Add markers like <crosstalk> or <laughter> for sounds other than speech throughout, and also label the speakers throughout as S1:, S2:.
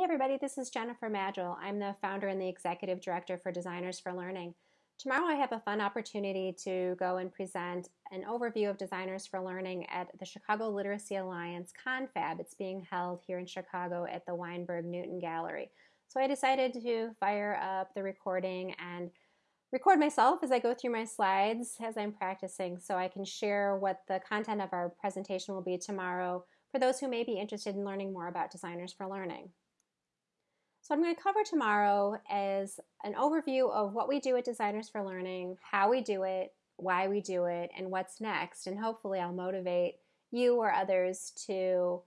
S1: Hey everybody, this is Jennifer Maddrell. I'm the founder and the executive director for Designers for Learning. Tomorrow I have a fun opportunity to go and present an overview of Designers for Learning at the Chicago Literacy Alliance Confab. It's being held here in Chicago at the Weinberg Newton Gallery. So I decided to fire up the recording and record myself as I go through my slides as I'm practicing so I can share what the content of our presentation will be tomorrow for those who may be interested in learning more about Designers for Learning. So I'm going to cover tomorrow as an overview of what we do at Designers for Learning, how we do it, why we do it, and what's next. And hopefully I'll motivate you or others to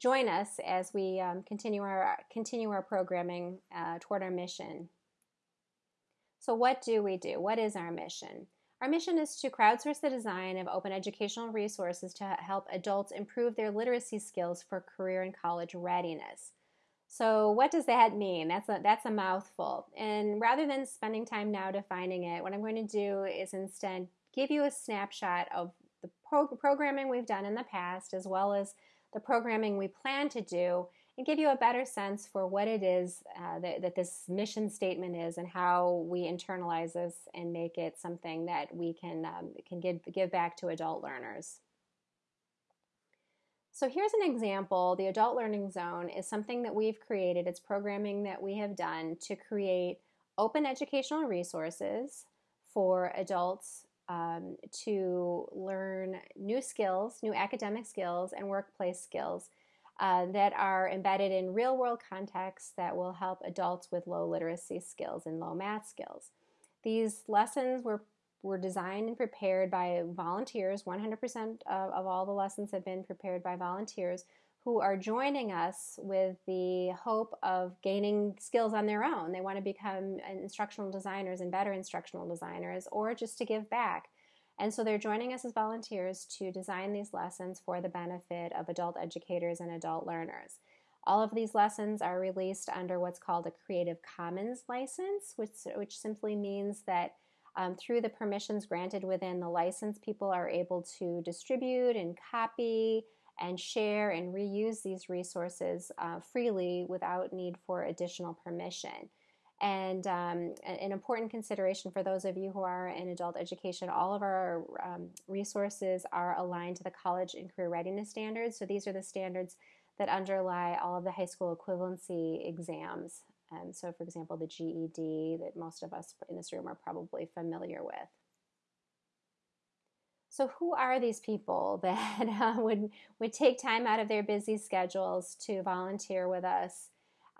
S1: join us as we um, continue our continue our programming uh, toward our mission. So what do we do? What is our mission? Our mission is to crowdsource the design of open educational resources to help adults improve their literacy skills for career and college readiness. So what does that mean? That's a that's a mouthful. And rather than spending time now defining it, what I'm going to do is instead give you a snapshot of the pro- programming we've done in the past as well as the programming we plan to do and give you a better sense for what it is uh, that, that this mission statement is and how we internalize this and make it something that we can um, can give give back to adult learners. So here's an example. The Adult Learning Zone is something that we've created. It's programming that we have done to create open educational resources for adults um, to learn new skills, new academic skills, and workplace skills uh, that are embedded in real world contexts that will help adults with low literacy skills and low math skills. These lessons were were designed and prepared by volunteers. 100% of, of all the lessons have been prepared by volunteers who are joining us with the hope of gaining skills on their own. They want to become instructional designers and better instructional designers, or just to give back. And so they're joining us as volunteers to design these lessons for the benefit of adult educators and adult learners. All of these lessons are released under what's called a Creative Commons license, which, which simply means that um, through the permissions granted within the license, people are able to distribute and copy and share and reuse these resources uh, freely without need for additional permission. And um, an important consideration for those of you who are in adult education, all of our um, resources are aligned to the college and career readiness standards. So these are the standards that underlie all of the high school equivalency exams um, so, for example, the GED that most of us in this room are probably familiar with. So, who are these people <laughs> that uh, would would take time out of their busy schedules to volunteer with us?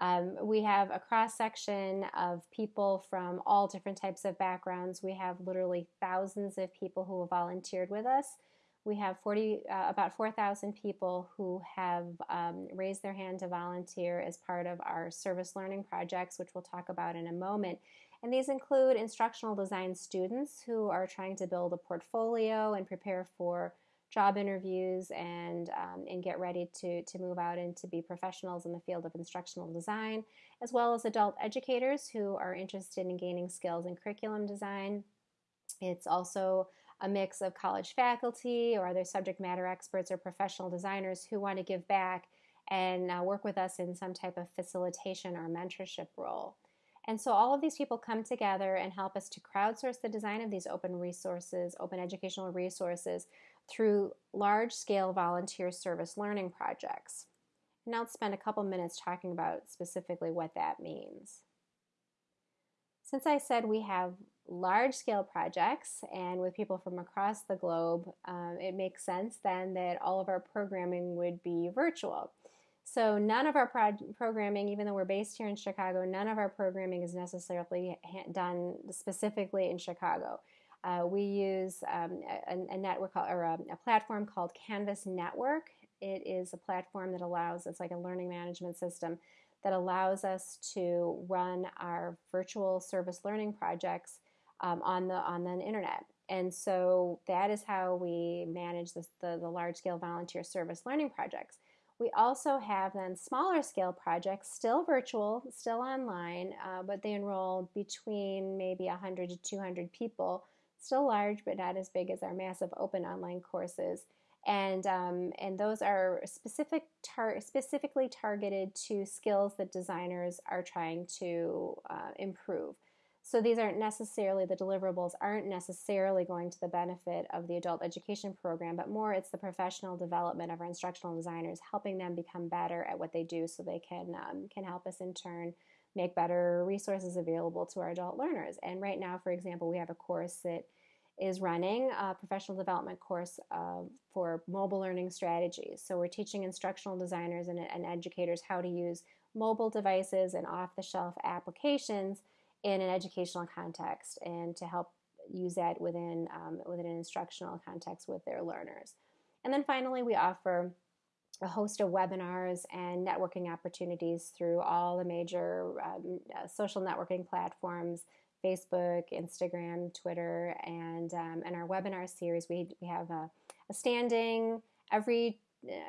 S1: Um, we have a cross section of people from all different types of backgrounds. We have literally thousands of people who have volunteered with us we have 40, uh, about 4,000 people who have um, raised their hand to volunteer as part of our service learning projects, which we'll talk about in a moment. And these include instructional design students who are trying to build a portfolio and prepare for job interviews and, um, and get ready to, to move out and to be professionals in the field of instructional design, as well as adult educators who are interested in gaining skills in curriculum design. It's also a mix of college faculty or other subject matter experts or professional designers who want to give back and uh, work with us in some type of facilitation or mentorship role. And so all of these people come together and help us to crowdsource the design of these open resources, open educational resources, through large scale volunteer service learning projects. And I'll spend a couple minutes talking about specifically what that means. Since I said we have large scale projects and with people from across the globe, um, it makes sense then that all of our programming would be virtual. So, none of our pro- programming, even though we're based here in Chicago, none of our programming is necessarily ha- done specifically in Chicago. Uh, we use um, a, a, network or a, a platform called Canvas Network. It is a platform that allows, it's like a learning management system that allows us to run our virtual service learning projects um, on the on the internet. And so that is how we manage this, the, the large scale volunteer service learning projects. We also have then smaller scale projects, still virtual, still online, uh, but they enroll between maybe 100 to 200 people, still large, but not as big as our massive open online courses. and um, and those are specific tar- specifically targeted to skills that designers are trying to uh, improve. So these aren't necessarily the deliverables aren't necessarily going to the benefit of the adult education program, but more it's the professional development of our instructional designers, helping them become better at what they do, so they can um, can help us in turn make better resources available to our adult learners. And right now, for example, we have a course that is running a professional development course uh, for mobile learning strategies. So we're teaching instructional designers and, and educators how to use mobile devices and off the shelf applications in an educational context and to help use that within, um, within an instructional context with their learners. And then finally, we offer a host of webinars and networking opportunities through all the major um, uh, social networking platforms Facebook, Instagram, Twitter, and um, our webinar series. We we have a, a, standing every.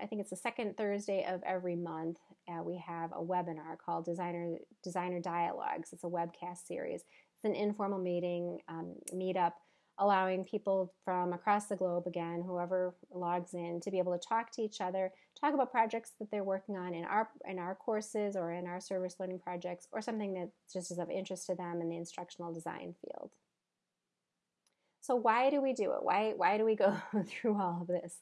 S1: I think it's the second Thursday of every month. Uh, we have a webinar called Designer Designer Dialogues. It's a webcast series. It's an informal meeting um, meetup allowing people from across the globe, again, whoever logs in, to be able to talk to each other, talk about projects that they're working on in our in our courses or in our service learning projects, or something that just is of interest to them in the instructional design field. So why do we do it? Why why do we go <laughs> through all of this?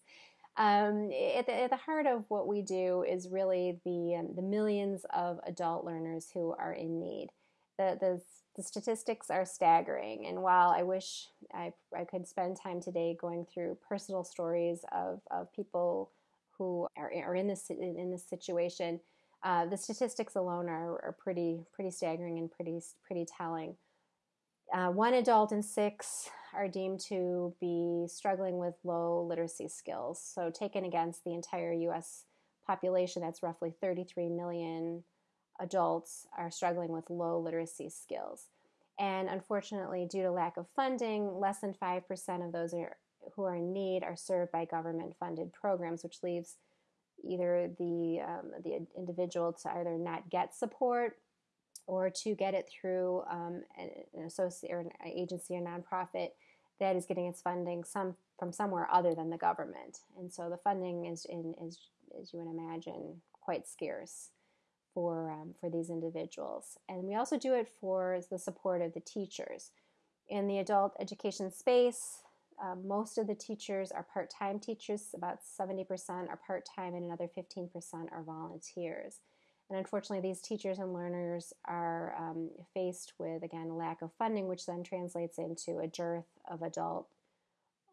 S1: Um, at, the, at, the, heart of what we do is really the um, the millions of adult learners who are in need. The, the the statistics are staggering. And while I wish I, I could spend time today going through personal stories of, of people who are, are in this in this situation, uh, the statistics alone are, are pretty pretty staggering and pretty pretty telling. Uh, one adult in six are deemed to be struggling with low literacy skills. So, taken against the entire U.S. population, that's roughly 33 million adults are struggling with low literacy skills. And unfortunately, due to lack of funding, less than 5% of those are, who are in need are served by government funded programs, which leaves either the, um, the individual to either not get support or to get it through um, an associate or an agency or nonprofit that is getting its funding some from somewhere other than the government. And so the funding is, in, is as you would imagine, quite scarce for um, for these individuals. And we also do it for the support of the teachers. In the adult education space, uh, most of the teachers are part-time teachers. About 70% are part-time, and another 15% are volunteers. And unfortunately, these teachers and learners are um, faced with, again, a lack of funding, which then translates into a dearth of adult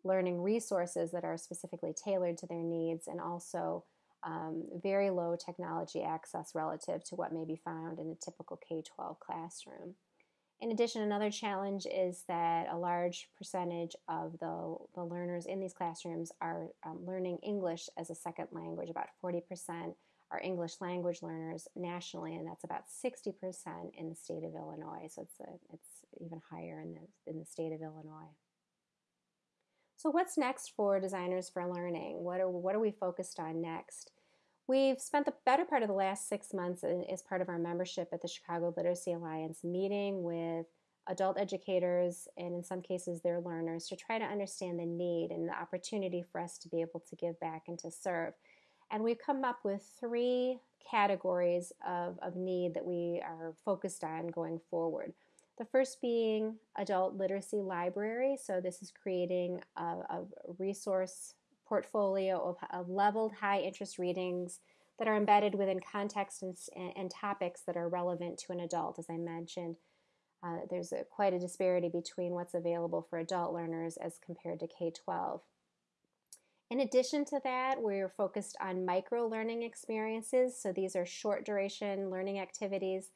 S1: learning resources that are specifically tailored to their needs and also um, very low technology access relative to what may be found in a typical K 12 classroom. In addition, another challenge is that a large percentage of the, the learners in these classrooms are um, learning English as a second language. About 40% are English language learners nationally, and that's about 60% in the state of Illinois. So it's, a, it's even higher in the, in the state of Illinois. So what's next for Designers for Learning? What are, what are we focused on next? We've spent the better part of the last six months as part of our membership at the Chicago Literacy Alliance meeting with adult educators and in some cases their learners to try to understand the need and the opportunity for us to be able to give back and to serve. And we've come up with three categories of, of need that we are focused on going forward. The first being adult literacy library. So this is creating a, a resource portfolio of, of, leveled high interest readings that are embedded within context and, and topics that are relevant to an adult. As I mentioned, uh, there's a, quite a disparity between what's available for adult learners as compared to K 12. In addition to that, we're focused on micro learning experiences. So these are short duration learning activities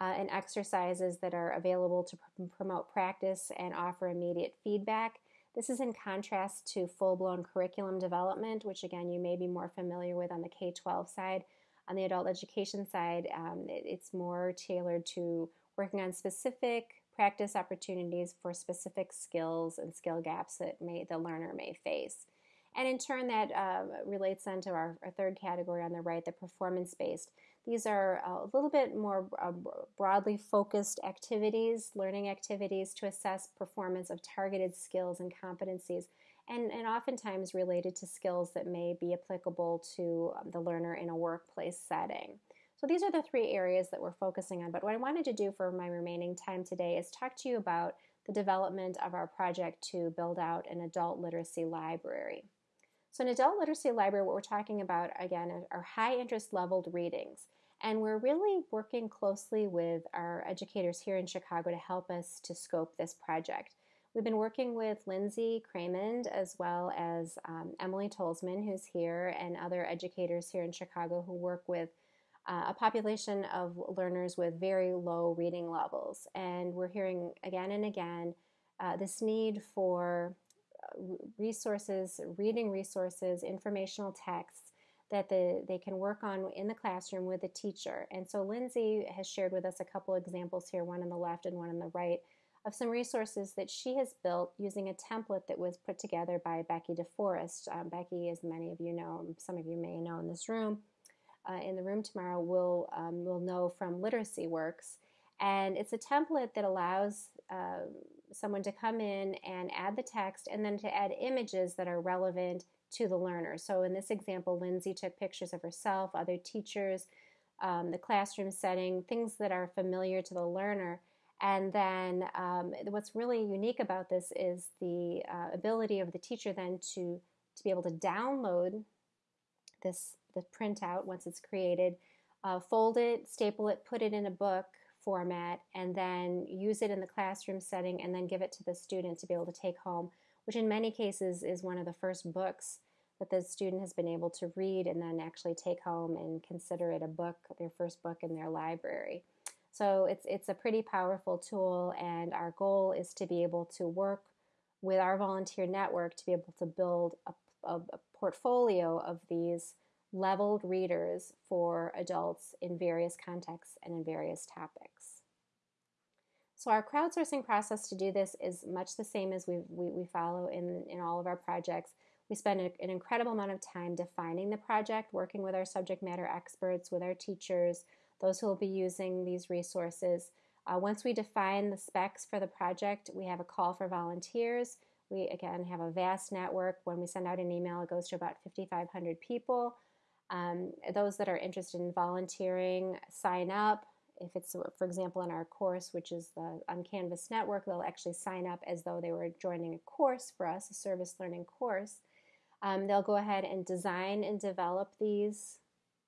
S1: uh, and exercises that are available to pr- promote practice and offer immediate feedback. This is in contrast to full blown curriculum development, which again you may be more familiar with on the K 12 side. On the adult education side, um, it, it's more tailored to working on specific practice opportunities for specific skills and skill gaps that may, the learner may face. And in turn, that uh, relates then to our, our, third category on the right, the performance based. These are a little bit more uh, broadly focused activities, learning activities to assess performance of targeted skills and competencies. and, and oftentimes related to skills that may be applicable to um, the learner in a workplace setting. So these are the three areas that we're focusing on. But what I wanted to do for my remaining time today is talk to you about the development of our project to build out an adult literacy library. So, an adult literacy library, what we're talking about again are high interest leveled readings. And we're really working closely with our educators here in Chicago to help us to scope this project. We've been working with Lindsay Cramond as well as um, Emily Tolzman, who's here, and other educators here in Chicago who work with uh, a population of learners with very low reading levels. And we're hearing again and again uh, this need for resources, reading resources, informational texts that the, they can work on in the classroom with the teacher. And so Lindsay has shared with us a couple examples here, one on the left and one on the right, of some resources that she has built using a template that was put together by Becky DeForest. Um, Becky, as many of you know, some of you may know in this room, uh, in the room tomorrow will um, will know from Literacy Works, and it's a template that allows uh, someone to come in and add the text, and then to add images that are relevant to the learner. So in this example, Lindsay took pictures of herself, other teachers, um, the classroom setting, things that are familiar to the learner. And then um, what's really unique about this is the uh, ability of the teacher then to to be able to download this the printout once it's created, uh, fold it, staple it, put it in a book format, and then use it in the classroom setting and then give it to the student to be able to take home, which in many cases is one of the first books that the student has been able to read and then actually take home and consider it a book, their first book in their library. So it's it's a pretty powerful tool, and our goal is to be able to work with our volunteer network to be able to build a, a, a portfolio of these leveled readers for adults in various contexts and in various topics. So our crowdsourcing process to do this is much the same as we, we, we follow in, in all of our projects. We spend a, an incredible amount of time defining the project, working with our subject matter experts, with our teachers, those who will be using these resources. Uh, once we define the specs for the project, we have a call for volunteers. We again have a vast network. When we send out an email, it goes to about 5,500 people. Um, those that are interested in volunteering sign up. If it's, for example, in our course, which is the on Canvas Network, they'll actually sign up as though they were joining a course for us, a service learning course. Um, they'll go ahead and design and develop these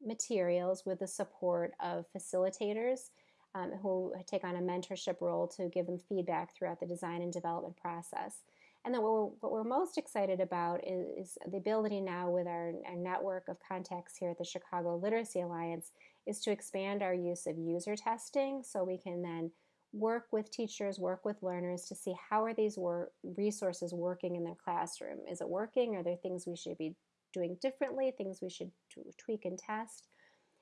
S1: materials with the support of facilitators um, who take on a mentorship role to give them feedback throughout the design and development process. And then what we're, what we're most excited about is, is the ability now with our, our, network of contacts here at the Chicago Literacy Alliance is to expand our use of user testing so we can then work with teachers, work with learners to see how are these wor- resources working in their classroom. Is it working? Are there things we should be doing differently, things we should tweak and test?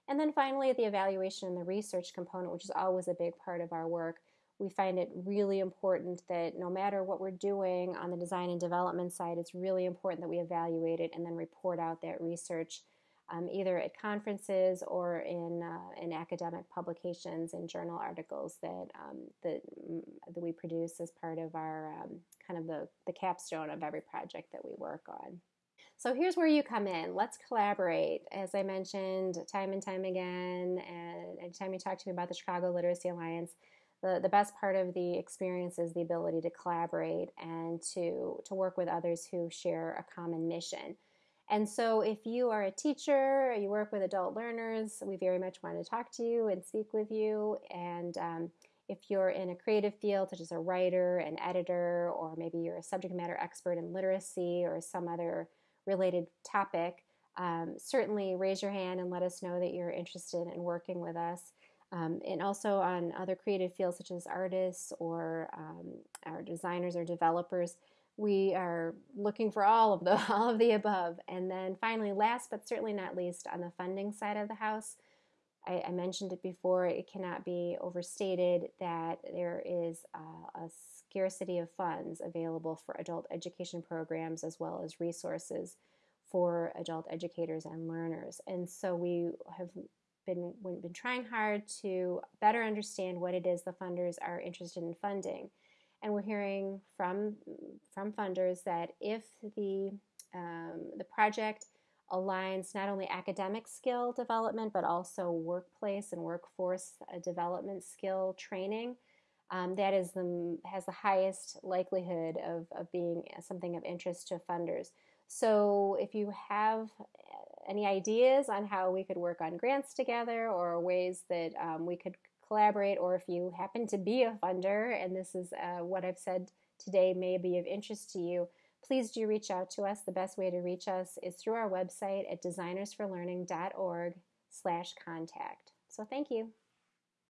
S1: And then finally, the evaluation and the research component, which is always a big part of our work we find it really important that no matter what we're doing on the design and development side, it's really important that we evaluate it and then report out that research um, either at conferences or in, uh, in academic publications and journal articles that, um, that, mm, that we produce as part of our um, kind of the, the capstone of every project that we work on. So here's where you come in. Let's collaborate. As I mentioned time and time again, and anytime you talk to me about the Chicago Literacy Alliance, the, the best part of the experience is the ability to collaborate and to, to work with others who share a common mission. And so, if you are a teacher, you work with adult learners, we very much want to talk to you and speak with you. And um, if you're in a creative field, such as a writer, an editor, or maybe you're a subject matter expert in literacy or some other related topic, um, certainly raise your hand and let us know that you're interested in working with us. Um, and also on other creative fields such as artists or um, our designers or developers, we are looking for all of the <laughs> all of the above. And then finally, last but certainly not least, on the funding side of the house, I, I mentioned it before. It cannot be overstated that there is a, a scarcity of funds available for adult education programs as well as resources for adult educators and learners. And so we have been been trying hard to better understand what it is the funders are interested in funding. and we're hearing from from funders that if the um, the project aligns not only academic skill development but also workplace and workforce uh, development skill training um, that is the has the highest likelihood of, of being something of interest to funders so if you have any ideas on how we could work on grants together or ways that um, we could collaborate, or if you happen to be a funder and this is uh, what I've said today may be of interest to you, please do reach out to us. The best way to reach us is through our website at designersforlearning.org slash contact. So thank you.